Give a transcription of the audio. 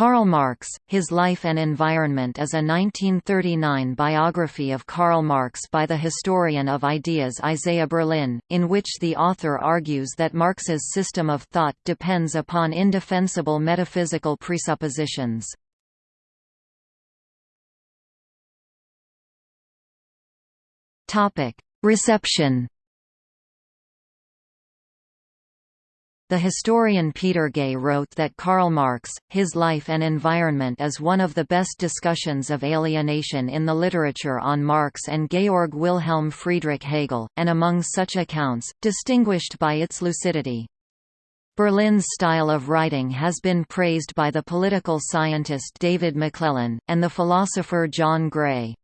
Karl Marx, His Life and Environment is a 1939 biography of Karl Marx by the historian of ideas Isaiah Berlin, in which the author argues that Marx's system of thought depends upon indefensible metaphysical presuppositions. Reception The historian Peter Gay wrote that Karl Marx, His Life and Environment is one of the best discussions of alienation in the literature on Marx and Georg Wilhelm Friedrich Hegel, and among such accounts, distinguished by its lucidity. Berlin's style of writing has been praised by the political scientist David McLellan, and the philosopher John Gray.